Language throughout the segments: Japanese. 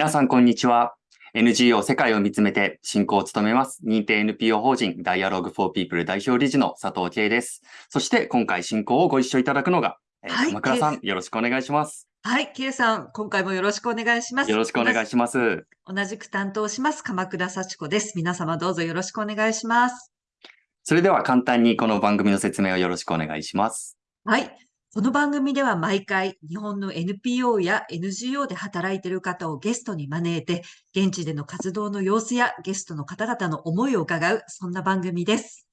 皆さん、こんにちは。NGO 世界を見つめて進行を務めます。認定 NPO 法人 Dialogue for People 代表理事の佐藤慶です。そして今回進行をご一緒いただくのが、はい、鎌倉さん、よろしくお願いします。はい、K さん、今回もよろしくお願いします。よろしくお願いします。同じく担当します、鎌倉幸子です。皆様どうぞよろしくお願いします。それでは簡単にこの番組の説明をよろしくお願いします。はい。この番組では毎回日本の NPO や NGO で働いている方をゲストに招いて、現地での活動の様子やゲストの方々の思いを伺う、そんな番組です。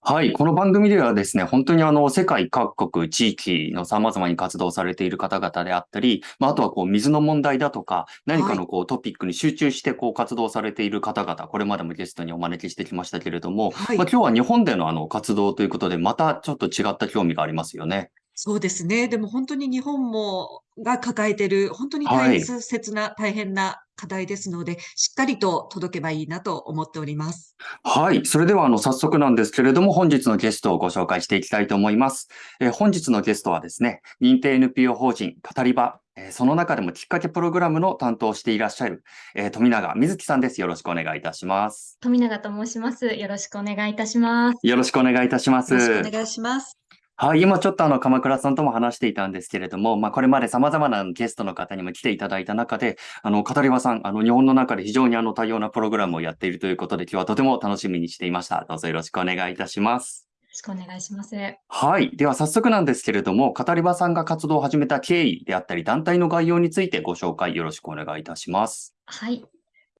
はい。この番組ではですね、本当にあの、世界各国、地域の様々に活動されている方々であったり、まあ、あとはこう、水の問題だとか、何かのこう、トピックに集中してこう、活動されている方々、これまでもゲストにお招きしてきましたけれども、はい、まあ、今日は日本でのあの、活動ということで、またちょっと違った興味がありますよね。そうですね。でも本当に日本もが抱えている、本当に大切な、大変な課題ですので、しっかりと届けばいいなと思っております。はい。それでは、あの、早速なんですけれども、本日のゲストをご紹介していきたいと思います。えー、本日のゲストはですね、認定 NPO 法人語り場、えー、その中でもきっかけプログラムの担当をしていらっしゃる、えー、富永瑞希さんです。よろしくお願いいたします。富永と申します。よろしくお願いいたします。よろしくお願いいたします。よろしくお願いします。はい、今ちょっとあの、鎌倉さんとも話していたんですけれども、まあ、これまで様々なゲストの方にも来ていただいた中で、あの、語り場さん、あの、日本の中で非常にあの、多様なプログラムをやっているということで、今日はとても楽しみにしていました。どうぞよろしくお願いいたします。よろしくお願いします。はい。では早速なんですけれども、語り場さんが活動を始めた経緯であったり、団体の概要についてご紹介よろしくお願いいたします。はい。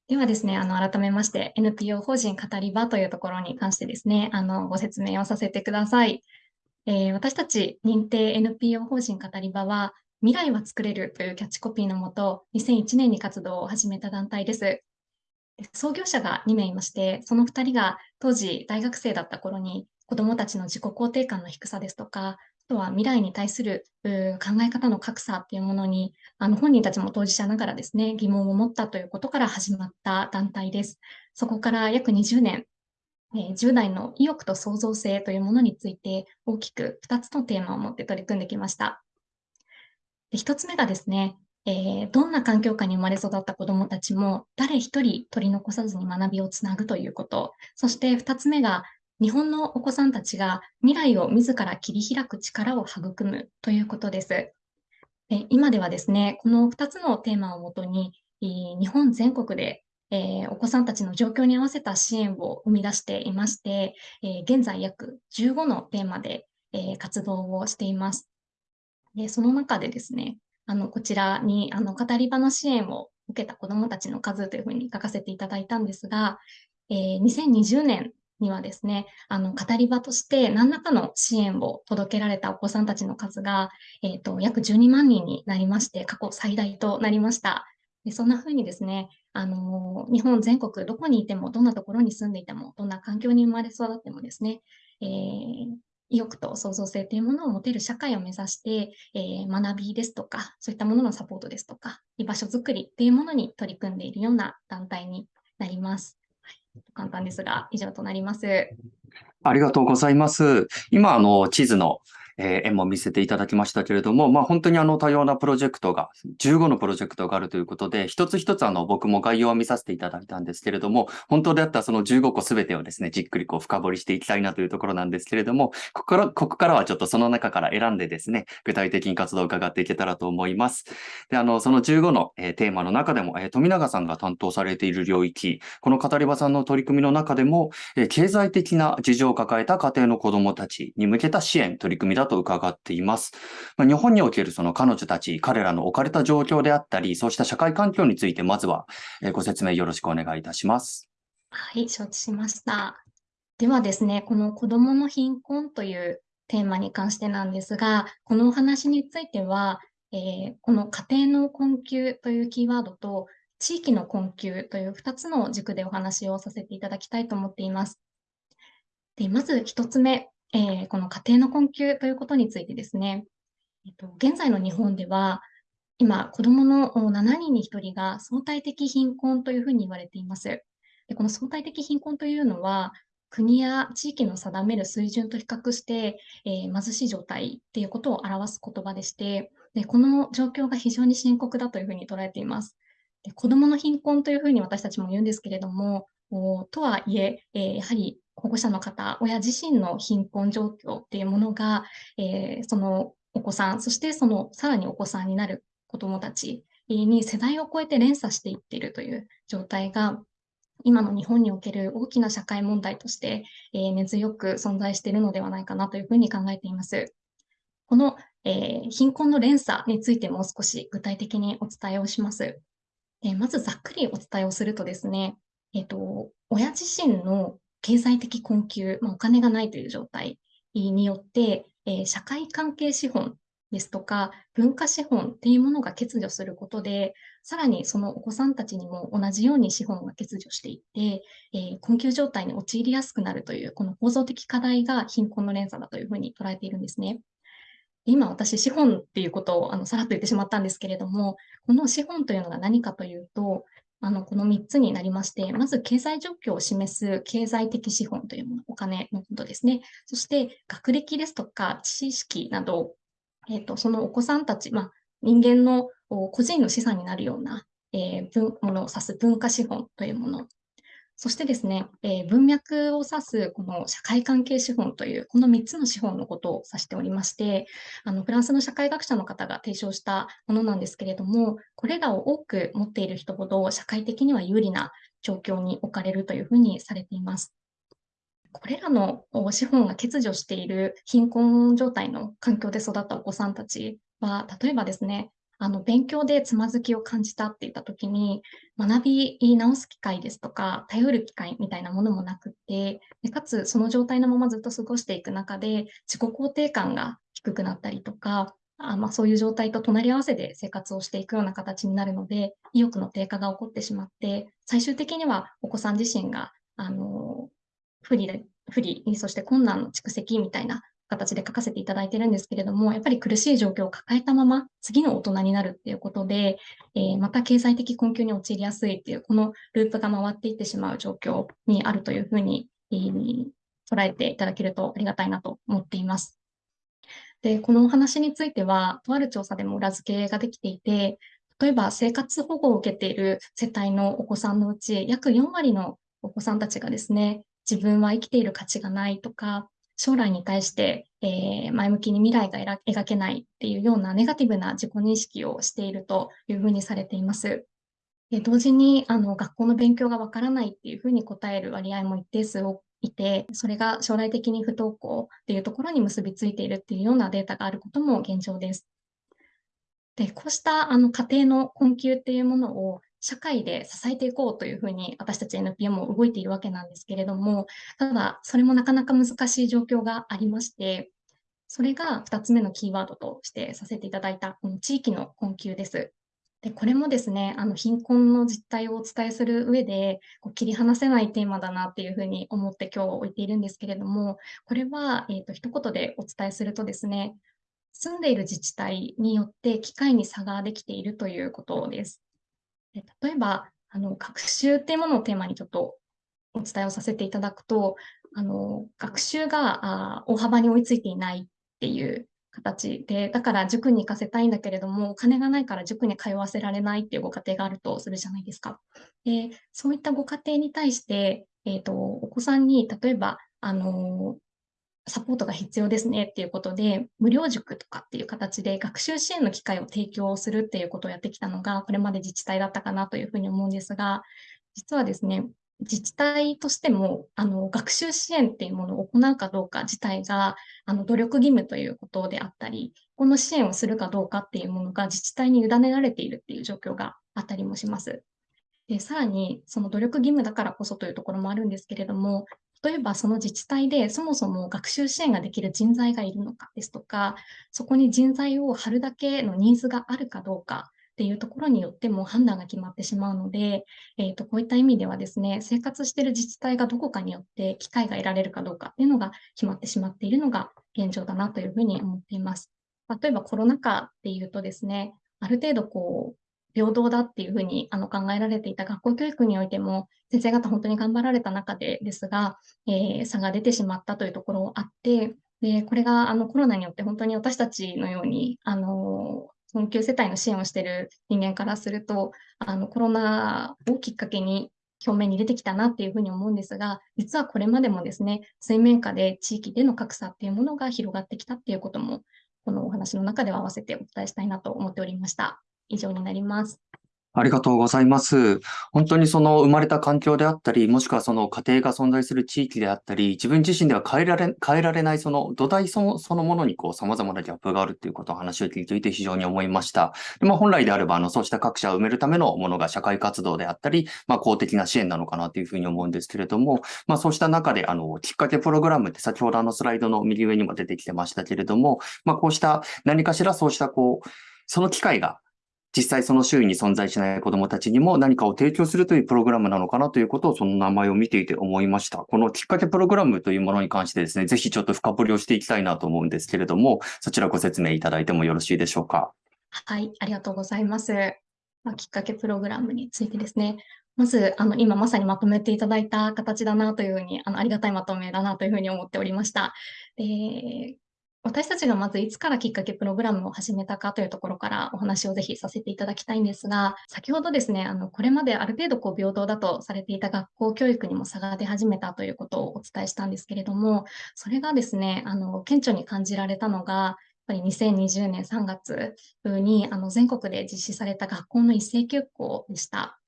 ではですね、あの、改めまして、NPO 法人語り場というところに関してですね、あの、ご説明をさせてください。えー、私たち認定 NPO 法人語り場は、未来は作れるというキャッチコピーのもと、2001年に活動を始めた団体です。創業者が2名いまして、その2人が当時大学生だった頃に子どもたちの自己肯定感の低さですとか、あとは未来に対する考え方の格差っていうものに、あの本人たちも当事者ながらですね、疑問を持ったということから始まった団体です。そこから約20年、え10代の意欲と創造性というものについて大きく2つのテーマを持って取り組んできました。で1つ目がですね、えー、どんな環境下に生まれ育った子どもたちも誰一人取り残さずに学びをつなぐということ。そして2つ目が日本のお子さんたちが未来を自ら切り開く力を育むということです。で今ではですね、この2つのテーマをもとに、日本全国でえー、お子さんたちの状況に合わせた支援を生み出していまして、えー、現在約15のテーマで、えー、活動をしています。でその中でですね、あのこちらにあの語り場の支援を受けた子どもたちの数というふうに書かせていただいたんですが、えー、2020年にはですね、あの語り場として何らかの支援を届けられたお子さんたちの数が、えーと約12万人になりまして、過去最大となりました。でそんな風にですね、あの日本全国どこにいても、どんなところに住んでいても、どんな環境に生まれ育ってもですね、えー、意欲と創造性というものを持てる社会を目指して、えー、学びですとか、そういったもののサポートですとか、居場所づくりっていうものに取り組んでいるような団体になります。はい、簡単ですが、以上となります。ありがとうございます。今、あの、地図のえー、絵も見せていただきましたけれども、まあ、本当にあの多様なプロジェクトが、15のプロジェクトがあるということで、一つ一つあの僕も概要を見させていただいたんですけれども、本当であったその15個すべてをですね、じっくりこう深掘りしていきたいなというところなんですけれども、ここから、ここからはちょっとその中から選んでですね、具体的に活動を伺っていけたらと思います。で、あの、その15の、えー、テーマの中でも、えー、富永さんが担当されている領域、この語り場さんの取り組みの中でも、え、経済的な事情を抱えた家庭の子どもたちに向けた支援、取り組みだとと伺っています。ま。日本におけるその彼女たち、彼らの置かれた状況であったり、そうした社会環境について、まずはご説明よろしくお願いいたします。はい、承知しました。ではですね、この子どもの貧困というテーマに関してなんですが、このお話については、えー、この家庭の困窮というキーワードと、地域の困窮という2つの軸でお話をさせていただきたいと思っています。でまず1つ目、えー、この家庭の困窮ということについてですね、えっと、現在の日本では、今、子どもの7人に1人が相対的貧困というふうに言われています。でこの相対的貧困というのは、国や地域の定める水準と比較して、えー、貧しい状態っていうことを表す言葉でしてで、この状況が非常に深刻だというふうに捉えています。で子どもの貧困というふうに私たちも言うんですけれども、とはいええー、やはり保護者の方、親自身の貧困状況っていうものが、えー、そのお子さん、そしてそのさらにお子さんになる子どもたちに世代を超えて連鎖していっているという状態が今の日本における大きな社会問題として、えー、根強く存在しているのではないかなというふうに考えています。この、えー、貧困の連鎖についてもう少し具体的にお伝えをします。えー、まずざっくりお伝えをするとですね、えっ、と、親自身の経済的困窮、まあ、お金がないという状態によって、え社会関係資本ですとか、文化資本っていうものが欠如することで、さらにそのお子さんたちにも同じように資本が欠如していって、えー、困窮状態に陥りやすくなるという、この構造的課題が貧困の連鎖だというふうに捉えているんですね。今私、資本っていうことをあのさらっと言ってしまったんですけれども、この資本というのが何かというと、あのこの3つになりまして、まず経済状況を示す経済的資本というもの、お金のことですね。そして学歴ですとか知識などえっ、ー、と、そのお子さんたち、まあ、人間の個人の資産になるような、えー、ものを指す文化資本というもの。そしてですね、えー、文脈を指すこの社会関係資本という、この3つの資本のことを指しておりまして、あのフランスの社会学者の方が提唱したものなんですけれども、これらを多く持っている人ほど社会的には有利な状況に置かれるというふうにされています。これらの資本が欠如している貧困状態の環境で育ったお子さんたちは、例えばですね、あの勉強でつまずきを感じたって言った時に、学び直す機会ですとか、頼る機会みたいなものもなくって、でかつその状態のままずっと過ごしていく中で、自己肯定感が低くなったりとか、あまあ、そういう状態と隣り合わせで生活をしていくような形になるので、意欲の低下が起こってしまって、最終的にはお子さん自身があの不利で、不利、そして困難の蓄積みたいな形で書かせていただいてるんですけれども、やっぱり苦しい状況を抱えたまま次の大人になるっていうことで、えー、また経済的困窮に陥りやすいっていう、このループが回っていってしまう状況にあるというふうに、えー、捉えていただけるとありがたいなと思っています。で、このお話については、とある調査でも裏付けができていて、例えば生活保護を受けている世帯のお子さんのうち、約4割のお子さんたちがですね、自分は生きている価値がないとか、将来に対して、えー、前向きに未来が描けないっていうようなネガティブな自己認識をしているというふうにされています。で同時にあの学校の勉強がわからないっていうふうに答える割合も一定数いて、それが将来的に不登校っていうところに結びついているっていうようなデータがあることも現状です。で、こうしたあの家庭の困窮っていうものを社会で支えていこうというふうに私たち NPO も動いているわけなんですけれども、ただそれもなかなか難しい状況がありまして、それが2つ目のキーワードとしてさせていただいたこの地域の困窮です。でこれもですね、あの貧困の実態をお伝えする上でこう切り離せないテーマだなっていうふうに思って今日置いているんですけれども、これは、えーと、一言でお伝えするとですね、住んでいる自治体によって機会に差ができているということです。例えば、あの学習っていうものをテーマにちょっとお伝えをさせていただくと、あの学習があ大幅に追いついていないっていう形で、だから塾に行かせたいんだけれども、お金がないから塾に通わせられないっていうご家庭があるとするじゃないですか。でそういったご家庭に対して、えーと、お子さんに例えば、あのサポートが必要ですねっていうことで、無料塾とかっていう形で学習支援の機会を提供するっていうことをやってきたのが、これまで自治体だったかなというふうに思うんですが、実はですね、自治体としてもあの学習支援っていうものを行うかどうか自体があの努力義務ということであったり、この支援をするかどうかっていうものが自治体に委ねられているっていう状況があったりもします。でさらに、その努力義務だからこそというところもあるんですけれども、例えばその自治体でそもそも学習支援ができる人材がいるのかですとか、そこに人材を張るだけのニーズがあるかどうかっていうところによっても判断が決まってしまうので、えー、とこういった意味ではですね、生活している自治体がどこかによって機会が得られるかどうかっていうのが決まってしまっているのが現状だなというふうに思っています。例えばコロナ禍っていうとですね、ある程度こう、平等だっていうふうにあの考えられていた学校教育においても、先生方本当に頑張られた中でですが、えー、差が出てしまったというところあって、でこれがあのコロナによって本当に私たちのようにあの困窮世帯の支援をしている人間からすると、あの、コロナをきっかけに表面に出てきたなっていうふうに思うんですが、実はこれまでもですね、水面下で地域での格差っていうものが広がってきたっていうことも、このお話の中では合わせてお伝えしたいなと思っておりました。以上になります。ありがとうございます。本当にその生まれた環境であったり、もしくはその家庭が存在する地域であったり、自分自身では変えられ、変えられないその土台そのそのものにこう様々なギャップがあるっていうことを話を聞いていて非常に思いました。でまあ、本来であれば、あの、そうした格差を埋めるためのものが社会活動であったり、まあ、公的な支援なのかなというふうに思うんですけれども、まあ、そうした中で、あの、きっかけプログラムって先ほどあのスライドの右上にも出てきてましたけれども、まあ、こうした何かしらそうしたこう、その機会が実際その周囲に存在しない子どもたちにも何かを提供するというプログラムなのかなということをその名前を見ていて思いました。このきっかけプログラムというものに関してですね、ぜひちょっと深掘りをしていきたいなと思うんですけれども、そちらご説明いただいてもよろしいでしょうか？はい、ありがとうございます。まあ、きっかけプログラムについてですね、まず、あの、今まさにまとめていただいた形だなというふうに、あの、ありがたいまとめだなというふうに思っておりました。で私たちがまずいつからきっかけプログラムを始めたかというところからお話をぜひさせていただきたいんですが、先ほどですね、あの、これまである程度こう平等だとされていた学校教育にも差が出始めたということをお伝えしたんですけれども、それがですね、あの、顕著に感じられたのが、やっぱり2020年3月にあの全国で実施された学校の一斉休校でした。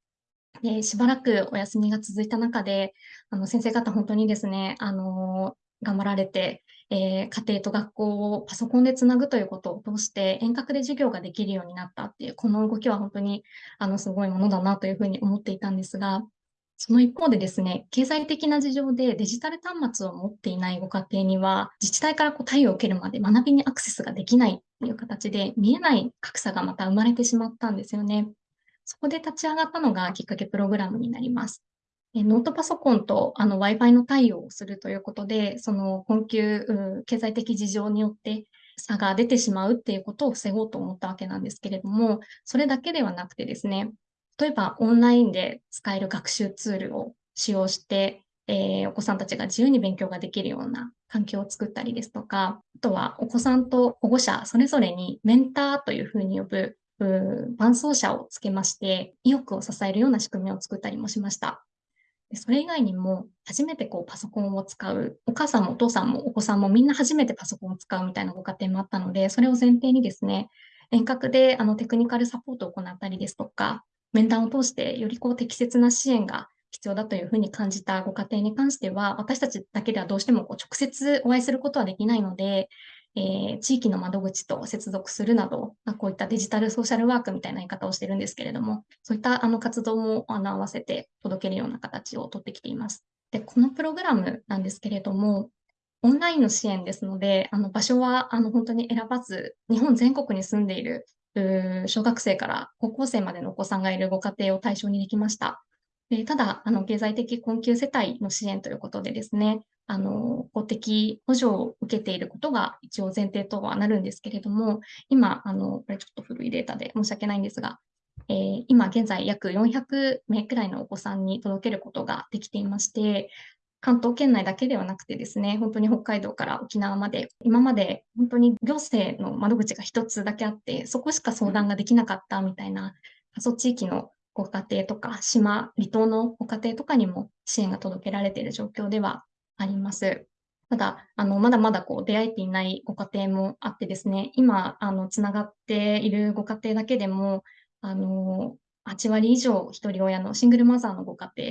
で、しばらくお休みが続いた中で、あの先生方本当にですね、あの、頑張られて、えー、家庭と学校をパソコンでつなぐということを通して遠隔で授業ができるようになったっていう、この動きは本当にあのすごいものだなというふうに思っていたんですが、その一方でですね、経済的な事情でデジタル端末を持っていないご家庭には、自治体からこう対応を受けるまで学びにアクセスができないっていう形で、見えない格差がまた生まれてしまったんですよね。そこで立ち上がったのがきっかけプログラムになります。ノートパソコンとあの Wi-Fi の対応をするということで、その困窮、経済的事情によって差が出てしまうっていうことを防ごうと思ったわけなんですけれども、それだけではなくてですね、例えばオンラインで使える学習ツールを使用して、えー、お子さんたちが自由に勉強ができるような環境を作ったりですとか、あとはお子さんと保護者それぞれにメンターというふうに呼ぶ伴走者をつけまして、意欲を支えるような仕組みを作ったりもしました。それ以外にも、初めてこうパソコンを使う、お母さんもお父さんもお子さんもみんな初めてパソコンを使うみたいなご家庭もあったので、それを前提にですね、遠隔であのテクニカルサポートを行ったりですとか、面談を通してよりこう適切な支援が必要だというふうに感じたご家庭に関しては、私たちだけではどうしてもこう直接お会いすることはできないので、えー、地域の窓口と接続するなど、まあ、こういったデジタルソーシャルワークみたいな言い方をしているんですけれども、そういったあの活動もあの合わせて届けるような形をとってきています。で、このプログラムなんですけれども、オンラインの支援ですので、あの場所はあの本当に選ばず、日本全国に住んでいる小学生から高校生までのお子さんがいるご家庭を対象にできました。でただ、あの経済的困窮世帯の支援ということでですね、あの公的補助を受けていることが一応前提とはなるんですけれども、今、あのこれちょっと古いデータで申し訳ないんですが、えー、今現在約400名くらいのお子さんに届けることができていまして、関東圏内だけではなくてですね、本当に北海道から沖縄まで、今まで本当に行政の窓口が一つだけあって、そこしか相談ができなかったみたいな、過疎地域のご家庭とか、島、離島のご家庭とかにも支援が届けられている状況ではあります。ただ、あの、まだまだこう出会えていないご家庭もあってですね、今、あの、つながっているご家庭だけでも、あの、8割以上一人親のシングルマザーのご家庭、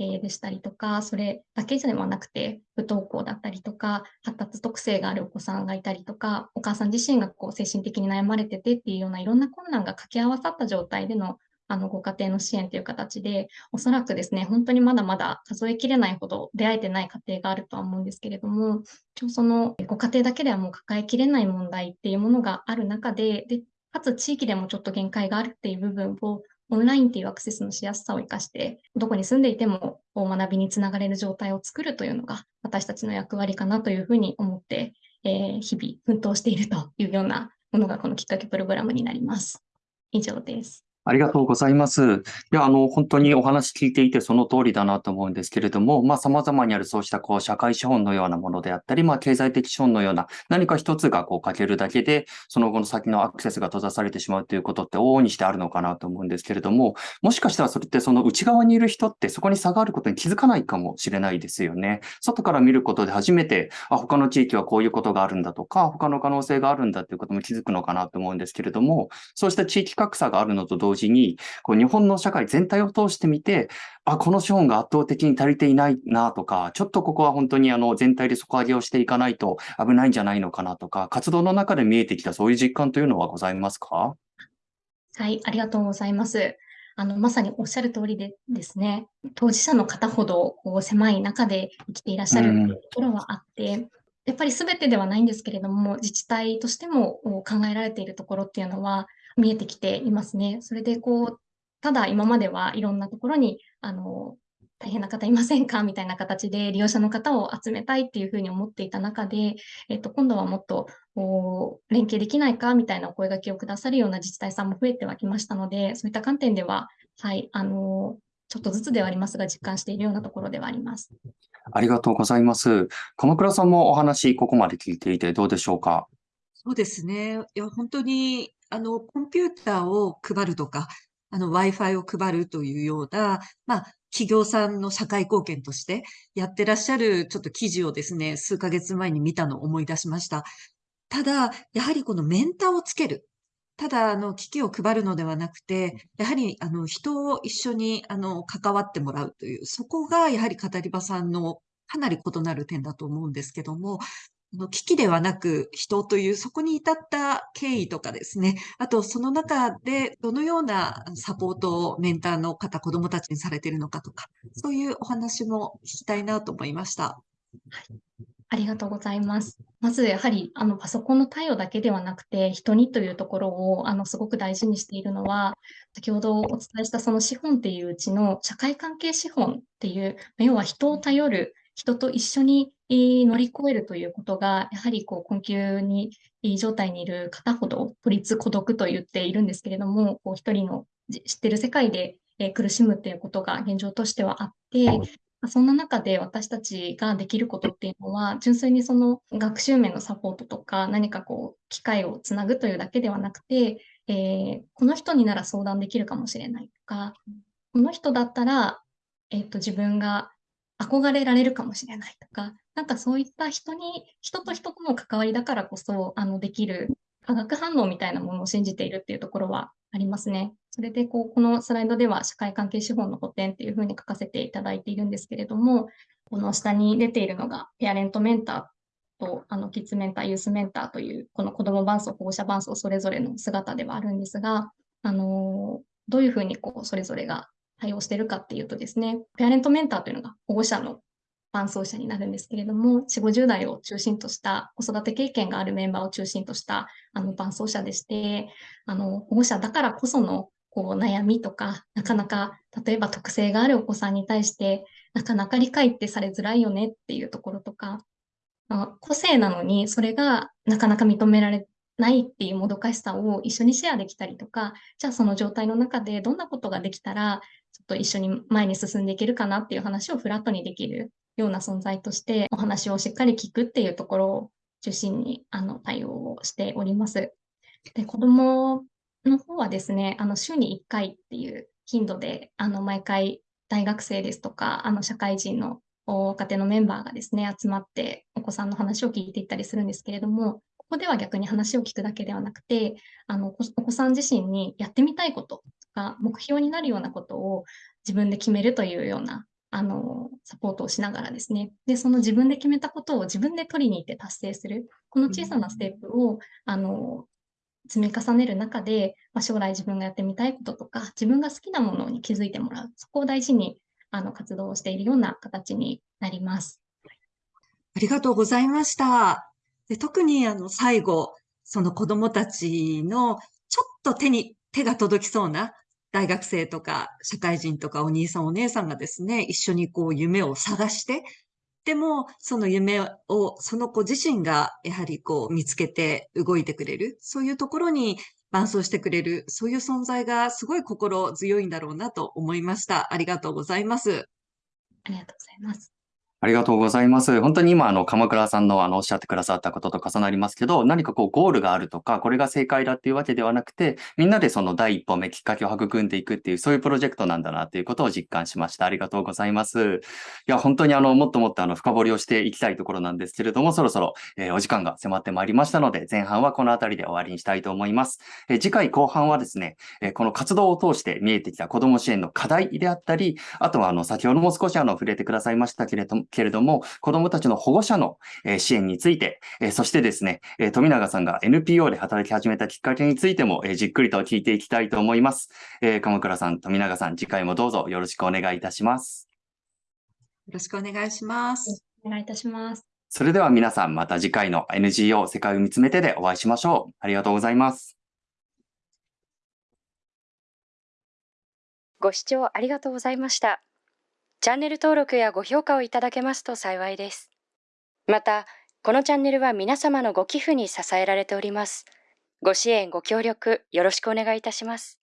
えー、でしたりとか、それだけではなくて、不登校だったりとか、発達特性があるお子さんがいたりとか、お母さん自身がこう精神的に悩まれててっていうようないろんな困難が掛け合わさった状態でのあのご家庭の支援という形で、おそらくですね、本当にまだまだ数えきれないほど出会えてない家庭があるとは思うんですけれども、一応そのご家庭だけではもう抱えきれない問題っていうものがある中で、でかつ地域でもちょっと限界があるっていう部分をオンラインっていうアクセスのしやすさを生かして、どこに住んでいても学びにつながれる状態を作るというのが私たちの役割かなというふうに思って、えー、日々奮闘しているというようなものがこのきっかけプログラムになります。以上です。ありがとうございます。いや、あの、本当にお話聞いていてその通りだなと思うんですけれども、まあ、様々にあるそうした、こう、社会資本のようなものであったり、まあ、経済的資本のような、何か一つがこう、欠けるだけで、その後の先のアクセスが閉ざされてしまうということって往々にしてあるのかなと思うんですけれども、もしかしたらそれってその内側にいる人ってそこに差があることに気づかないかもしれないですよね。外から見ることで初めて、あ、他の地域はこういうことがあるんだとか、他の可能性があるんだということも気づくのかなと思うんですけれども、そうした地域格差があるのと同時に、こう日本の社会全体を通してみて、あ、この資本が圧倒的に足りていないなとか、ちょっとここは本当にあの全体で底上げをしていかないと危ないんじゃないのかなとか、活動の中で見えてきたそういう実感というのはございますか？はい、ありがとうございます。あの、まさにおっしゃる通りでですね、当事者の方ほどこう狭い中で生きていらっしゃるところはあって、やっぱり全てではないんですけれども、自治体としても考えられているところっていうのは見えてきていますね。それでこう、ただ今まではいろんなところに、あの、大変な方いませんか？みたいな形で利用者の方を集めたいっていうふうに思っていた中で、えっと、今度はもっと連携できないか？みたいなお声掛けをくださるような自治体さんも増えてはきましたので、そういった観点では、はい、あの、ちょっとずつではありますが、実感しているようなところではあります。ありがとうございます。鎌倉さんもお話、ここまで聞いていてどうでしょうか？そうですね。いや、本当に、あの、コンピューターを配るとか、あの、Wi-Fi を配るというような、まあ、企業さんの社会貢献としてやってらっしゃるちょっと記事をですね、数ヶ月前に見たのを思い出しました。ただ、やはりこのメンターをつける。ただ、あの、機器を配るのではなくて、やはり、あの、人を一緒に、あの、関わってもらうという、そこが、やはり語り場さんのかなり異なる点だと思うんですけども、あの機ではなく人という、そこに至った経緯とかですね、あとその中でどのようなサポートをメンターの方、子供たちにされているのかとか、そういうお話も聞きたいなと思いました。はいありがとうございます。まずやはりあのパソコンの対応だけではなくて人にというところをあのすごく大事にしているのは先ほどお伝えしたその資本っていううちの社会関係資本っていう要は人を頼る人と一緒に乗り越えるということがやはりこう困窮に状態にいる方ほど孤立孤独と言っているんですけれどもこう一人の知ってる世界で苦しむっていうことが現状としてはあってそんな中で私たちができることっていうのは、純粋にその学習面のサポートとか、何かこう、機会をつなぐというだけではなくて、えー、この人になら相談できるかもしれないとか、この人だったら、えっ、ー、と、自分が憧れられるかもしれないとか、なんかそういった人に、人と人との関わりだからこそ、あの、できる化学反応みたいなものを信じているっていうところはありますね。それで、こう、このスライドでは社会関係資本の補填っていうふうに書かせていただいているんですけれども、この下に出ているのが、ペアレントメンターと、あの、キッズメンター、ユースメンターという、この子供伴走、保護者伴走それぞれの姿ではあるんですが、あの、どういうふうにこう、それぞれが対応してるかっていうとですね、ペアレントメンターというのが保護者の伴走者になるんですけれども、4、50代を中心とした子育て経験があるメンバーを中心としたあの伴走者でして、あの保護者だからこそのこう悩みとか、なかなか例えば特性があるお子さんに対して、なかなか理解ってされづらいよねっていうところとか、まあ、個性なのにそれがなかなか認められないっていうもどかしさを一緒にシェアできたりとか、じゃあその状態の中でどんなことができたら、ちょっと一緒に前に進んでいけるかなっていう話をフラットにできるような存在としてお話をしっかり聞くっていうところを中心にあの対応をしております。で、子供の方はですね、あの週に1回っていう頻度で、あの毎回大学生ですとか、あの社会人の若手のメンバーがですね、集まってお子さんの話を聞いていったりするんですけれども、ここでは逆に話を聞くだけではなくて、あのお子さん自身にやってみたいこととか、目標になるようなことを自分で決めるというようなあの、サポートをしながらですね。で、その自分で決めたことを自分で取りに行って達成する。この小さなステップを、あの、積み重ねる中で、まあ、将来自分がやってみたいこととか、自分が好きなものに気づいてもらう。そこを大事に、あの、活動をしているような形になります。ありがとうございました。で特に、あの、最後、その子供たちの、ちょっと手に、手が届きそうな大学生とか社会人とかお兄さんお姉さんがですね、一緒にこう夢を探して、でもその夢をその子自身がやはりこう見つけて動いてくれる、そういうところに伴走してくれる、そういう存在がすごい心強いんだろうなと思いました。ありがとうございます。ありがとうございます。ありがとうございます。本当に今、あの、鎌倉さんの、あの、おっしゃってくださったことと重なりますけど、何かこう、ゴールがあるとか、これが正解だっていうわけではなくて、みんなでその第一歩目、きっかけを育んでいくっていう、そういうプロジェクトなんだなっていうことを実感しました。ありがとうございます。いや、本当にあの、もっともっとあの、深掘りをしていきたいところなんですけれども、そろそろ、えーお時間が迫ってまいりましたので、前半はこの辺りで終わりにしたいと思います。えー次回後半はですね、えーこの活動を通して見えてきた子ども支援の課題であったり、あとはあの、先ほども少しあの、触れてくださいましたけれども、けれども子どもたちの保護者の、えー支援について、えーそしてですね、えー富永さんが NPO で働き始めたきっかけについても、えーじっくりと聞いていきたいと思います。えー鎌倉さん、富永さん、次回もどうぞよろしくお願いいたします。よろしくお願いします。お願いいたします。それでは皆さん、また次回の NGO 世界を見つめてでお会いしましょう。ありがとうございます。ご視聴ありがとうございました。チャンネル登録やご評価をいただけますと幸いです。また、このチャンネルは皆様のご寄付に支えられております。ご支援、ご協力、よろしくお願いいたします。